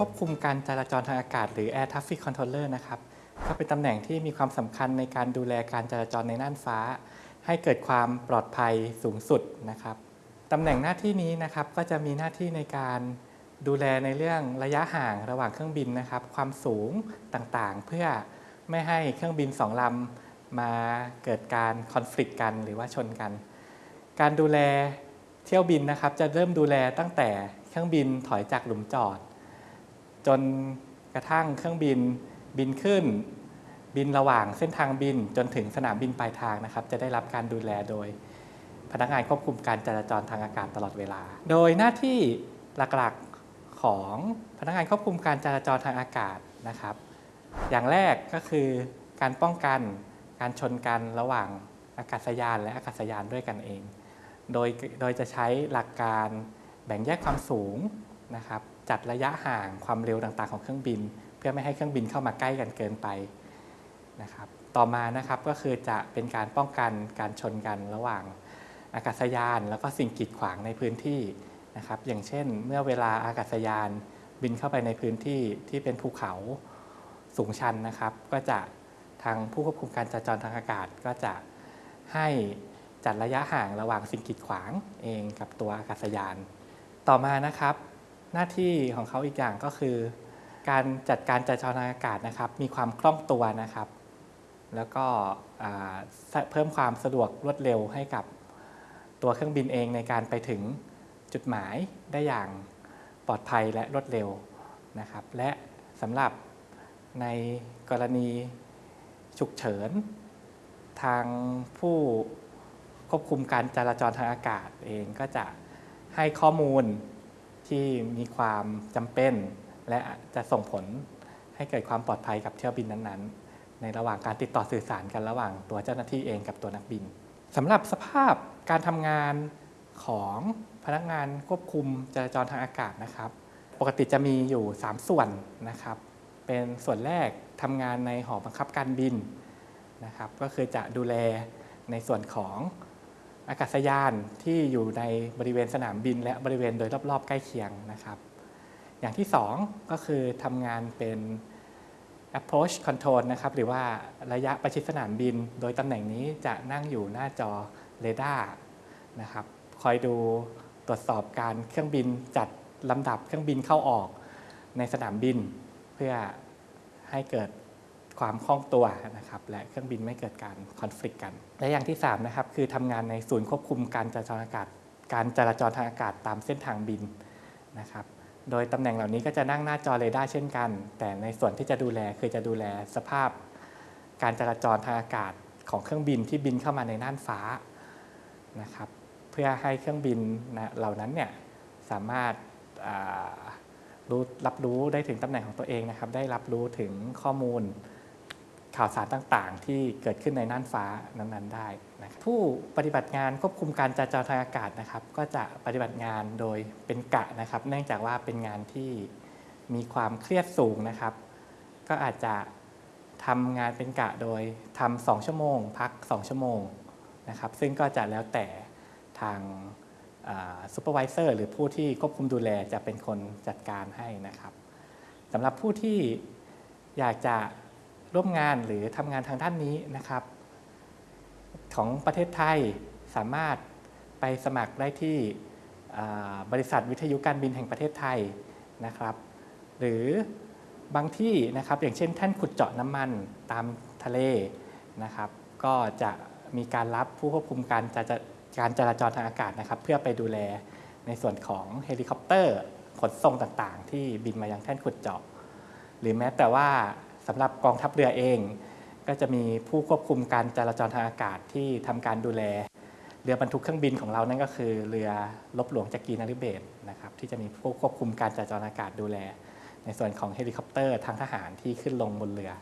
ควบคุมการจราจรทางอากาศหรือ Air Traffic Controller นะครับก็เป็นตำแหน่งที่มีความสำคัญในการดูแลการจราจรในน่านฟ้า ให้เกิดความปลอดภัยสูงสุดนะครับตำแหน่งหน้าที่นี้นะครับก็จะมีหน้าที่ในการดูแลในเรื่องระยะห่างระหว่างเครื่องบินนะครับ ความสูงต่างๆ เพื่อไม่ให้เครื่องบินสองลำมาเกิดการคอน FLICT กันหรือว่าชนกัน การดูแลเที่ยวบินนะครับ จะเริ่มดูแลตั้งแต่เครื่องบินถอยจากหลุมจอด จนกระทั่งเครื่องบินบินขึ้น บินระหว่างเส้นทางบินจนถึงสนามบินปลายทางนะครับ จะได้รับการดูแลโดย พนักงานควบคุมการจราจรทางอากาศตลอดเวลา โดยหน้าที่หลักๆของพนักงานควบคุมการจราจรทางอากาศนะครับ อย่างแรกก็คือการป้องกันการชนกันระหว่างอากาศยานและอากาศยานด้วยกันเอง โดยโดยจะใช้หลักการแบ่งแยกความสูงนะครับ จัดระยะห่างความเร็วต่างๆ ของเครื่องบิน เพื่อไม่ให้เครื่องบินเข้ามาใกล้กันเกินไปนะครับต่อมานะครับก็คือจะเป็นการป้องกันการชนกันระหว่างอากาศยาน แล้วก็สิ่งกีดขวางในพื้นที่นะครับอย่างเช่น เมื่อเวลาอากาศยานบินเข้าไปในพื้นที่ที่เป็นภูเขาสูงชันนะครับ ก็จะทางผู้ควบคุมการจราจรทางอากาศก็จะให้จัดระยะห่างระหว่างสิ่งกีดขวางเองกับตัวอากาศยาน ต่อมานะครับ หน้าที่ของเขาอีกอย่างก็คือ การจัดการจราจรอากาศนะครับ มีความคล่องตัวนะครับ แล้วก็เพิ่มความสะดวกรวดเร็วให้กับตัวเครื่องบินเองในการไปถึงจุดหมายได้อย่างปลอดภัยและรวดเร็วนะครับ และสำหรับในกรณีฉุกเฉิน ทางผู้ควบคุมการจราจรทางอากาศเองก็จะให้ข้อมูล ที่มีความจำเป็น และจะส่งผลให้เกิดความปลอดภัยกับเที่ยวบินนั้นๆ ในระหว่างการติดต่อสื่อสารกันระหว่างตัวเจ้าหน้าที่เองกับตัวนักบินสำหรับสภาพการทำงานของพนักงานควบคุมจราจรทางอากาศนะครับ ปกติจะมีอยู่ 3 ส่วนนะครับ เป็นส่วนแรกทำงานในหอบังคับการบินนะครับ ก็คือจะดูแลในส่วนของ อากาศยานที่อยู่ในบริเวณสนามบิน และบริเวณโดยรอบๆ ใกล้เคียงนะครับ อย่างที่ 2 ก็คือทำงานเป็น approach control นะครับ หรือว่าระยะประชิดสนามบิน โดยตำแหน่งนี้จะนั่งอยู่หน้าจอเรดาร์นะครับ คอยดูตรวจสอบการเครื่องบินจัดลำดับเครื่องบินเข้าออกในสนามบิน เพื่อให้เกิด ความคล่องตัวนะครับและเครื่องบินไม่เกิดการคอน FLICT กัน และอย่างที่3นะครับคือทำงานในศูนย์ควบคุมการจราจรอากาศ การจราจรทางอากาศตามเส้นทางบินนะครับโดยตำแหน่งเหล่านี้ก็จะนั่งหน้าจอเรดาร์เช่นกัน แต่ในส่วนที่จะดูแลคือจะดูแลสภาพ การจราจรทางอากาศของเครื่องบินที่บินเข้ามาในน่านฟ้านะครับเพื่อให้เครื่องบินนะเหล่านั้นเนี่ยสามารถรู้รับรู้ได้ถึงตำแหน่งของตัวเองนะครับ ได้รับรู้ถึงข้อมูล ข่าวสารต่างๆ ที่เกิดขึ้นในน่านฟ้านั้นๆได้นะผู้ปฏิบัติงานควบคุมการจราจรทางอากาศนะครับ ก็จะปฏิบัติงานโดยเป็นกะนะครับ เนื่องจากว่าเป็นงานที่มีความเครียดสูงนะครับ ก็อาจจะทำงานเป็นกะโดยทำสองชั่วโมง พัก 2 ชั่วโมงนะครับ ซึ่งก็จะแล้วแต่ทางซูเปอร์วิเซอร์หรือผู้ที่ควบคุมดูแลจะเป็นคนจัดการให้นะครับสำหรับผู้ที่อยากจะ ร่วมงานหรือทำงานทางด้านนี้นะครับ ของประเทศไทยสามารถไปสมัครได้ที่บริษัทวิทยุการบินแห่งประเทศไทยนะครับ หรือบางที่นะครับอย่างเช่น แท่นขุดเจาะน้ำมันตามทะเลนะครับ ก็จะมีการรับผู้ควบคุมการจะการจราจรทางอากาศนะครับ เพื่อไปดูแลในส่วนของเฮลิคอปเตอร์ขนส่งต่างๆ ที่บินมายังแท่นขุดเจาะ หรือแม้แต่ว่า สำหรับกองทัพเรือเอง ก็จะมีผู้ควบคุมการจราจรทางอากาศที่ทำการดูแล เรือบรรทุกเครื่องบินของเรานั่นก็คือ เรือลบหลวงจักรีนาริเบศนะครับที่จะมีผู้ควบคุมการจราจรอากาศดูแล ในส่วนของเฮลิคอปเตอร์ทางทหารที่ขึ้นลงบนเรือ